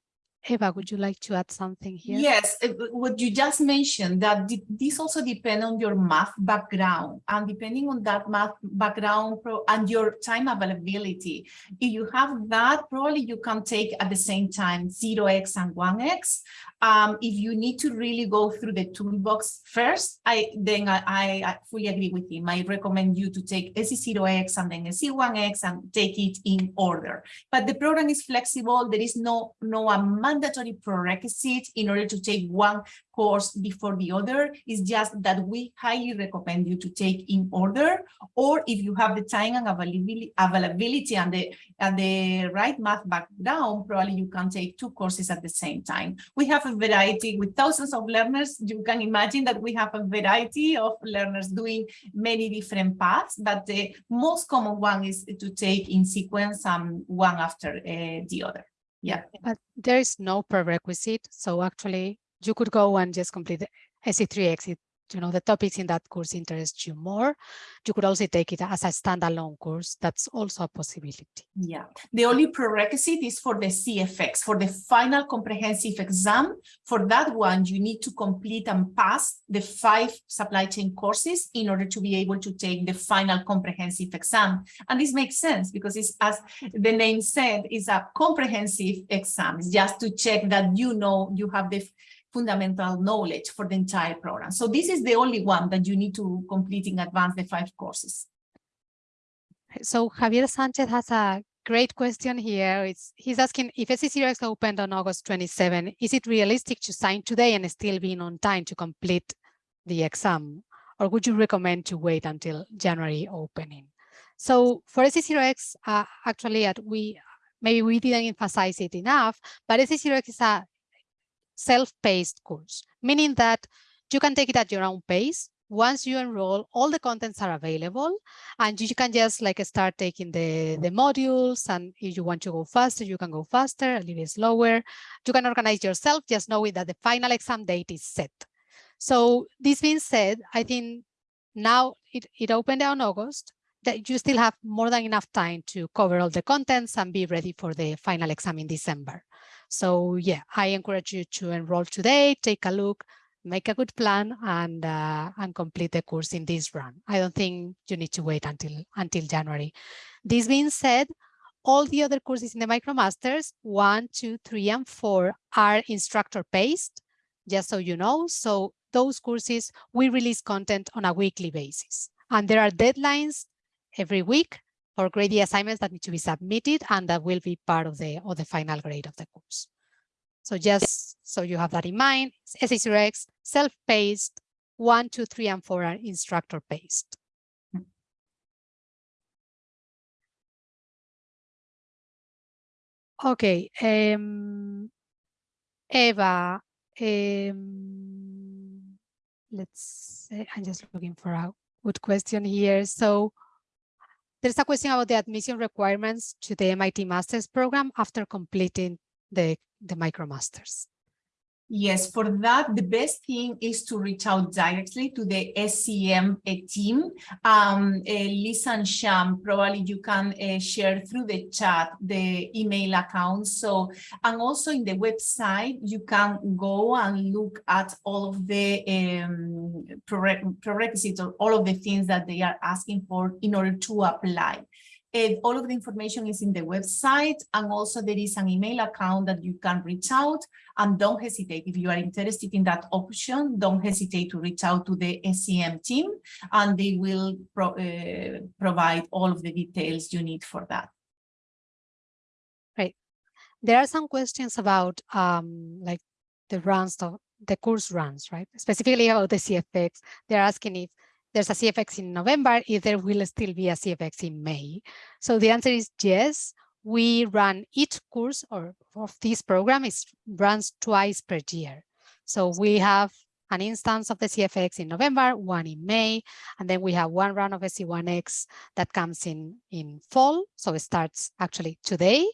Eva, would you like to add something here? Yes, uh, what you just mentioned, that this also depends on your math background and depending on that math background and your time availability. If you have that, probably you can take at the same time 0x and 1x. Um, if you need to really go through the toolbox first, I then I, I fully agree with him. I recommend you to take SC0x and then SC1x and take it in order. But the program is flexible. There is no no amount mandatory prerequisite in order to take one course before the other. It's just that we highly recommend you to take in order, or if you have the time and availability, availability and the and the right math background, probably you can take two courses at the same time. We have a variety with thousands of learners. You can imagine that we have a variety of learners doing many different paths, but the most common one is to take in sequence um, one after uh, the other. Yeah. But there is no prerequisite. So actually you could go and just complete the SC3X. It you know the topics in that course interest you more, you could also take it as a standalone course. That's also a possibility. Yeah, the only prerequisite is for the CFX, for the final comprehensive exam. For that one, you need to complete and pass the five supply chain courses in order to be able to take the final comprehensive exam. And this makes sense because it's, as the name said, is a comprehensive exam, it's just to check that you know you have the fundamental knowledge for the entire program. So this is the only one that you need to complete in advance the five courses. So Javier Sanchez has a great question here. It's, he's asking if SC0X opened on August 27, is it realistic to sign today and still being on time to complete the exam? Or would you recommend to wait until January opening? So for SC0X, uh, actually, at we maybe we didn't emphasize it enough, but SC0X is a self-paced course, meaning that you can take it at your own pace. Once you enroll, all the contents are available and you can just like start taking the, the modules. And if you want to go faster, you can go faster, a little slower. You can organize yourself, just knowing that the final exam date is set. So this being said, I think now it, it opened on August that you still have more than enough time to cover all the contents and be ready for the final exam in December. So yeah, I encourage you to enroll today, take a look, make a good plan and uh, and complete the course in this run. I don't think you need to wait until until January. This being said, all the other courses in the MicroMasters, one, two, three, and four are instructor based, just so you know. So those courses, we release content on a weekly basis. And there are deadlines every week for grade assignments that need to be submitted and that will be part of the, of the final grade of the course. So just so you have that in mind, SC0X, self-paced, one, two, three, and four are instructor-based. Okay, um, Eva, um, let's say, I'm just looking for a good question here. So there's a question about the admission requirements to the MIT Masters program after completing the, the MicroMasters. Yes, for that, the best thing is to reach out directly to the SCM team. Um, uh, Lisa and Sham, probably you can uh, share through the chat the email account. So, and also in the website, you can go and look at all of the um, prerequisites or all of the things that they are asking for in order to apply. All of the information is in the website and also there is an email account that you can reach out and don't hesitate if you are interested in that option don't hesitate to reach out to the SCM team and they will pro uh, provide all of the details you need for that. Right. There are some questions about um, like the runs of the course runs, right? Specifically about the CFX. They're asking if there's a CFX in November, if there will still be a CFX in May. So the answer is yes. We run each course or of this program is runs twice per year. So we have an instance of the CFX in November, one in May, and then we have one round of SC1X that comes in in fall. So it starts actually today,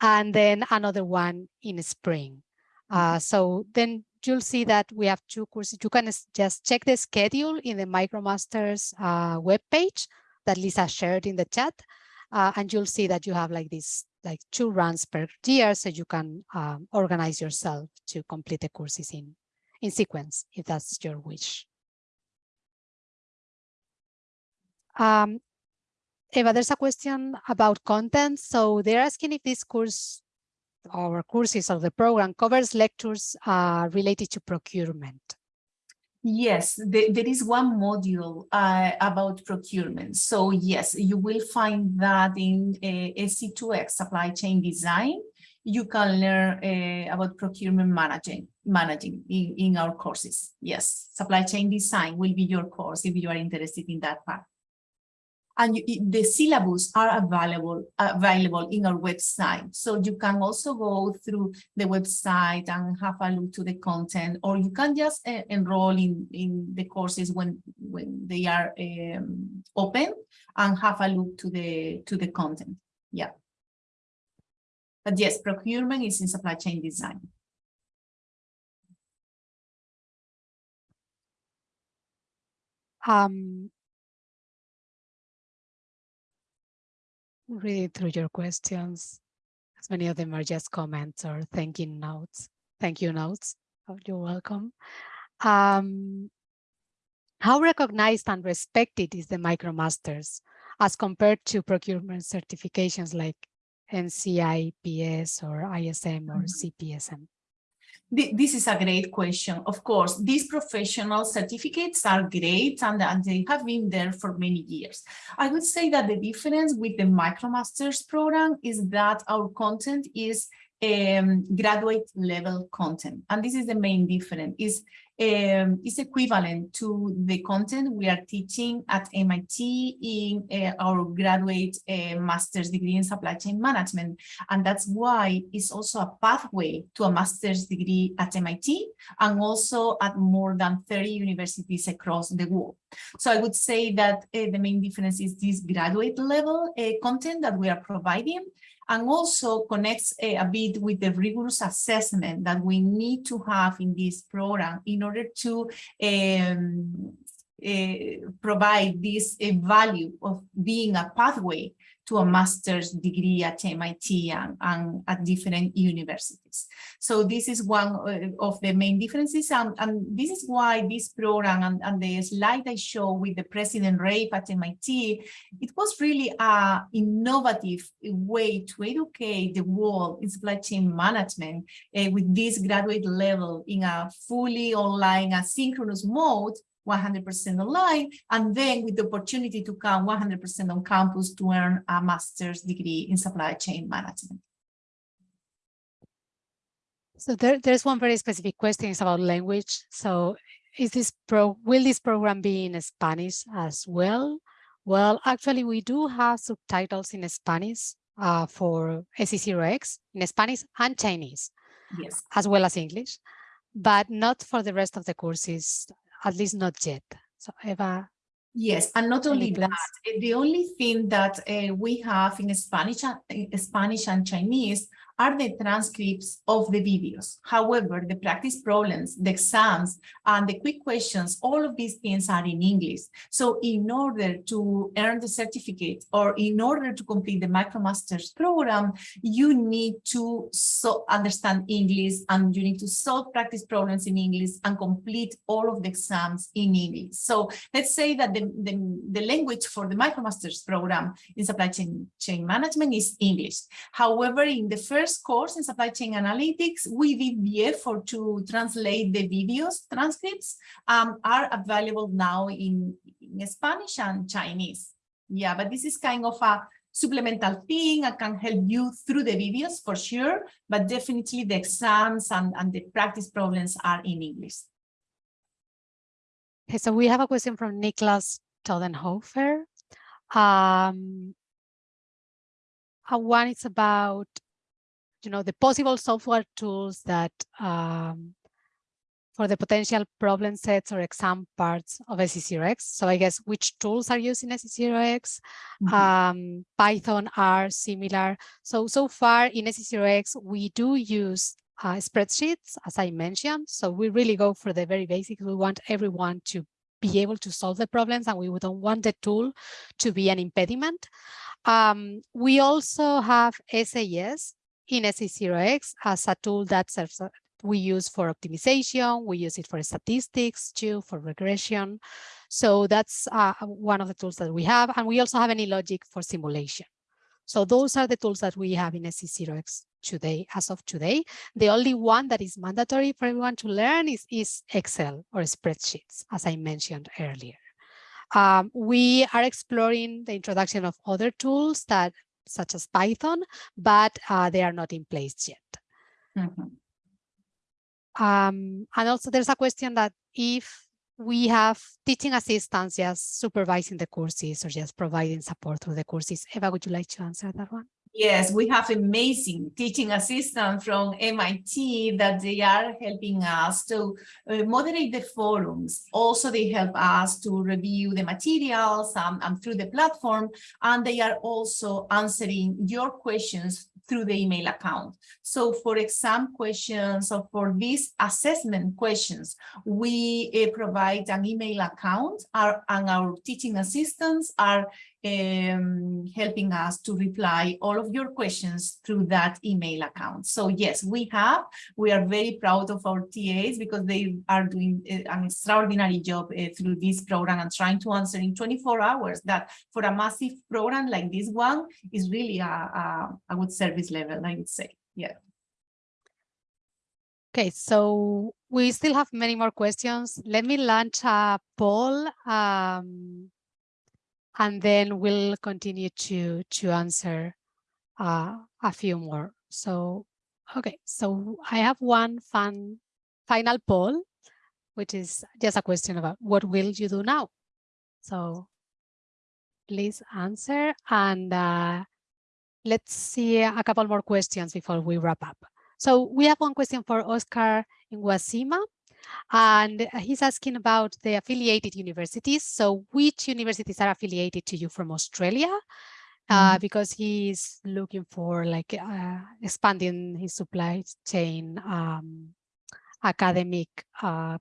and then another one in spring. Uh, so then you'll see that we have two courses. You can just check the schedule in the MicroMasters uh, webpage that Lisa shared in the chat. Uh, and you'll see that you have like this like two runs per year so you can um, organize yourself to complete the courses in in sequence if that's your wish um, Eva, there's a question about content. So they're asking if this course our courses of the program covers lectures uh, related to procurement. Yes, the, there is one module uh, about procurement. So yes, you will find that in uh, SC2X supply chain design. You can learn uh, about procurement managing, managing in, in our courses. Yes, supply chain design will be your course if you are interested in that part and you, the syllabus are available available in our website. So you can also go through the website and have a look to the content, or you can just uh, enroll in, in the courses when, when they are um, open and have a look to the, to the content. Yeah. But yes, procurement is in supply chain design. Um, read through your questions. As many of them are just comments or thanking notes. Thank you notes. Oh, you're welcome. Um, how recognized and respected is the MicroMasters as compared to procurement certifications like NCIPS or ISM or CPSM? This is a great question. Of course, these professional certificates are great and, and, they have been there for many years. I would say that the difference with the MicroMasters program is that our content is um, graduate level content. And this is the main difference is um, is equivalent to the content we are teaching at MIT in uh, our graduate uh, master's degree in supply chain management. And that's why it's also a pathway to a master's degree at MIT and also at more than 30 universities across the world. So I would say that uh, the main difference is this graduate level uh, content that we are providing and also connects a, a, bit with the rigorous assessment that we need to have in this program in order to um, uh, provide this uh, value of being a pathway to a master's degree at MIT and, and at different universities. So this is one uh, of the main differences. And, and this is why this program and, and the slide I show with the President Reif at MIT, it was really a innovative way to educate the world in supply chain management uh, with this graduate level in a fully online asynchronous mode 100% online, and then with the opportunity to come 100% on campus to earn a master's degree in supply chain management. So there, there's one very specific question is about language. So is this pro will this program be in Spanish as well? Well, actually, we do have subtitles in Spanish uh, for SC0X in Spanish and Chinese, yes, as well as English, but not for the rest of the courses at least not yet. So Eva. Yes, and not only that, eh, the only thing that uh, we have in Spanish, in Spanish and Chinese are the transcripts of the videos. However, the practice problems, the exams, and the quick questions, all of these things are in English. So in order to earn the certificate or in order to complete the MicroMasters program, you need to so understand English and you need to solve practice problems in English and complete all of the exams in English. So let's say that the, the, the language for the MicroMasters program in supply chain, chain management is English. However, in the first first course in supply chain analytics, we did the effort to translate the videos transcripts um, are available now in, in Spanish and Chinese. Yeah, but this is kind of a supplemental thing. I can help you through the videos for sure, but definitely the exams and, and the practice problems are in English. Okay, so we have a question from Niklas Todenhofer. Um, uh, one is about you know, the possible software tools that um, for the potential problem sets or exam parts of SC0X. So I guess which tools are used in SC0X? Mm -hmm. um, Python are similar. So, so far in SC0X, we do use uh, spreadsheets, as I mentioned. So we really go for the very basics. We want everyone to be able to solve the problems and we don't want the tool to be an impediment. Um, we also have SAS, in SC0X as a tool that serves, we use for optimization, we use it for statistics too, for regression. So that's uh, one of the tools that we have. And we also have AnyLogic for simulation. So those are the tools that we have in SC0X today, as of today. The only one that is mandatory for everyone to learn is, is Excel or spreadsheets, as I mentioned earlier. Um, we are exploring the introduction of other tools that such as Python, but uh, they are not in place yet. Mm -hmm. um, and also there's a question that if we have teaching assistants just supervising the courses or just providing support through the courses. Eva, would you like to answer that one? Yes, we have amazing teaching assistants from MIT that they are helping us to uh, moderate the forums. Also, they help us to review the materials and through the platform, and they are also answering your questions through the email account. So for exam questions or for these assessment questions, we uh, provide an email account our, and our teaching assistants are um, helping us to reply all of your questions through that email account. So yes, we have, we are very proud of our TAs because they are doing uh, an extraordinary job uh, through this program and trying to answer in 24 hours that for a massive program like this one is really a, a, a good service level, I would say, yeah. Okay, so we still have many more questions. Let me launch a poll um, and then we'll continue to, to answer uh, a few more. So, okay, so I have one fun final poll, which is just a question about what will you do now? So please answer and uh, let's see a couple more questions before we wrap up. So we have one question for Oscar Nguasima, and he's asking about the affiliated universities. So which universities are affiliated to you from Australia? Uh, Mm. because he's looking for like uh, expanding his supply chain um, academic uh,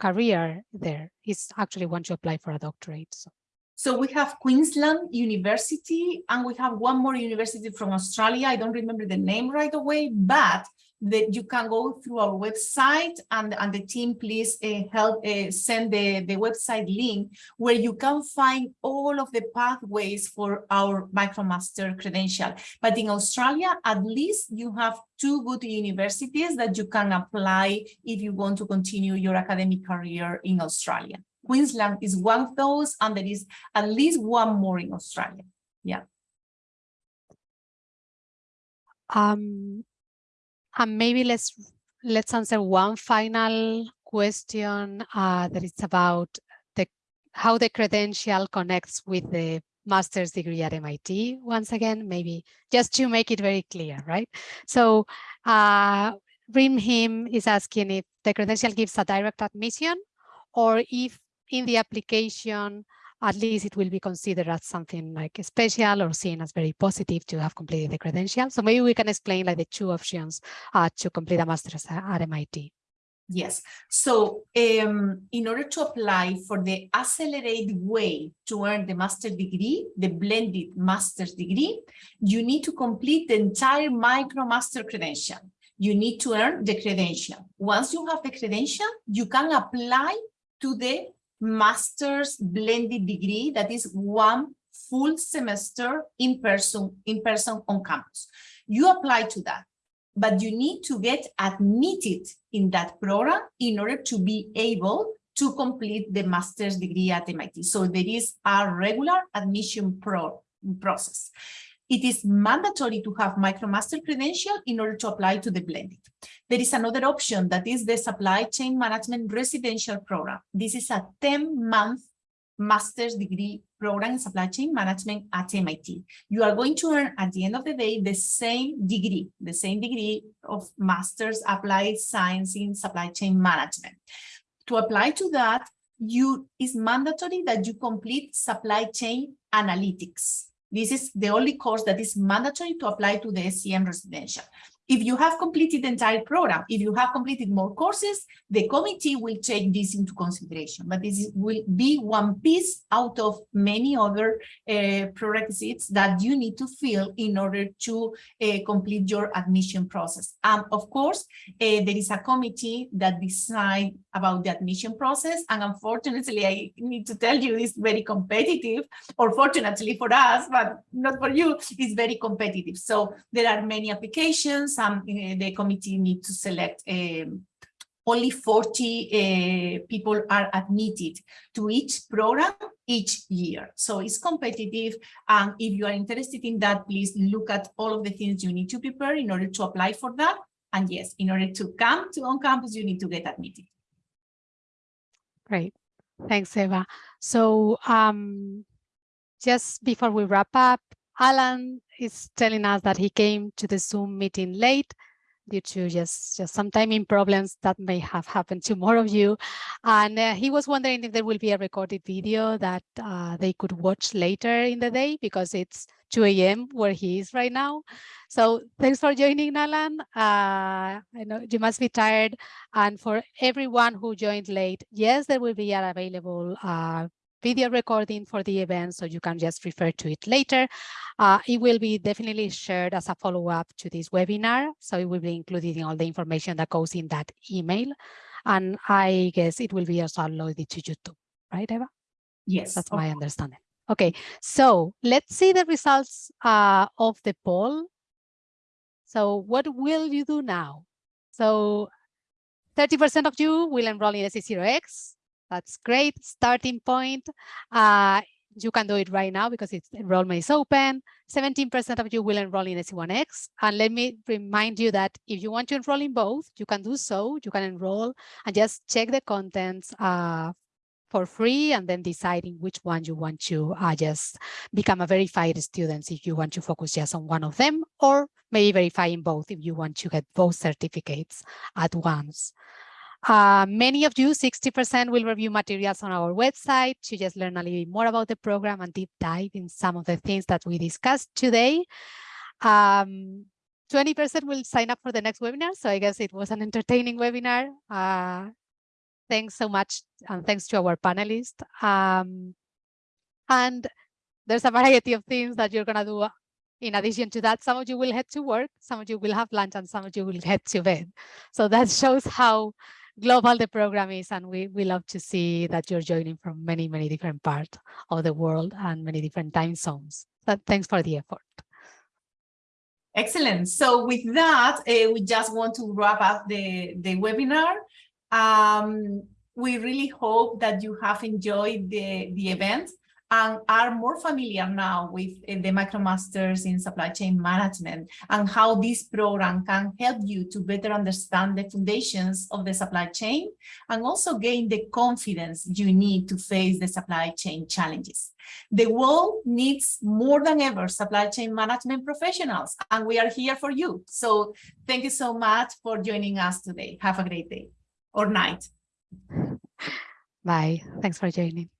career there. He's actually want to apply for a doctorate. So. So we have Queensland University and we have one more university from Australia. I don't remember the name right away, but that you can go through our website and, and the team please uh, help uh, send the, the website link where you can find all of the pathways for our MicroMaster credential. But in Australia, at least you have two good universities that you can apply if you want to continue your academic career in Australia. Queensland is one of those, and there is at least one more in Australia. Yeah. Um, and maybe let's let's answer one final question uh, that is about the how the credential connects with the master's degree at MIT. Once again, maybe just to make it very clear, right? So uh, Rimjhim is asking if the credential gives a direct admission or if in the application, at least it will be considered as something like special or seen as very positive to have completed the credential. So maybe we can explain like the two options uh, to complete a master's at MIT. Yes. So um, in order to apply for the accelerated way to earn the master's degree, the blended master's degree, you need to complete the entire MicroMaster credential. You need to earn the credential. Once you have the credential, you can apply to the master's blended degree that is one full semester in person in person on campus you apply to that but you need to get admitted in that program in order to be able to complete the master's degree at MIT. So there is a regular admission pro process. It is mandatory to have MicroMaster credential in order to apply to the blended. There is another option that is the Supply Chain Management Residential Program. This is a 10-month master's degree program in supply chain management at MIT. You are going to earn at the end of the day the same degree, the same degree of master's applied science in supply chain management. To apply to that, you is mandatory that you complete supply chain analytics. This is the only course that is mandatory to apply to the SCM residential. If you have completed the entire program, if you have completed more courses, the committee will take this into consideration. But this will be one piece out of many other uh, prerequisites that you need to fill in order to uh, complete your admission process. And of course, uh, there is a committee that decide about the admission process. And unfortunately, I need to tell you, it's very competitive, or fortunately for us, but not for you, it's very competitive. So there are many applications and uh, the committee need to select um, only 40 uh, people are admitted to each program each year. So it's competitive. And if you are interested in that, please look at all of the things you need to prepare in order to apply for that. And yes, in order to come to on campus, you need to get admitted. Great. Thanks, Eva. So um, just before we wrap up, Alan is telling us that he came to the Zoom meeting late. due to just, just some timing problems that may have happened to more of you. And uh, he was wondering if there will be a recorded video that uh, they could watch later in the day because it's 2 a.m. where he is right now. So thanks for joining, Nalan. Uh, I know you must be tired. And for everyone who joined late, yes, there will be an available uh, video recording for the event, so you can just refer to it later. Uh, it will be definitely shared as a follow-up to this webinar, so it will be included in all the information that goes in that email. And I guess it will be also uploaded to YouTube, right, Eva? Yes. That's my understanding. Okay, so let's see the results uh, of the poll. So what will you do now? So 30% of you will enroll in SC0X. That's great starting point. Uh, you can do it right now because its enrollment is open. 17% of you will enroll in SC1X. And let me remind you that if you want to enroll in both, you can do so. You can enroll and just check the contents uh, for free and then deciding which one you want to uh, just become a verified student if you want to focus just on one of them or maybe verifying both if you want to get both certificates at once. Uh, many of you, 60% will review materials on our website to just learn a little bit more about the program and deep dive in some of the things that we discussed today. 20% um, will sign up for the next webinar. So I guess it was an entertaining webinar. Uh, thanks so much. And thanks to our panelists. Um, and there's a variety of things that you're going to do in addition to that, some of you will head to work, some of you will have lunch, and some of you will head to bed. So that shows how global the program is, and we, we love to see that you're joining from many, many different parts of the world and many different time zones. But thanks for the effort. Excellent. So with that, uh, we just want to wrap up the, the webinar. Um, we really hope that you have enjoyed the, the event and are more familiar now with uh, the MicroMasters in supply chain management and how this program can help you to better understand the foundations of the supply chain and also gain the confidence you need to face the supply chain challenges. The world needs more than ever supply chain management professionals and we are here for you. So thank you so much for joining us today. Have a great day or night. Bye. Thanks for joining.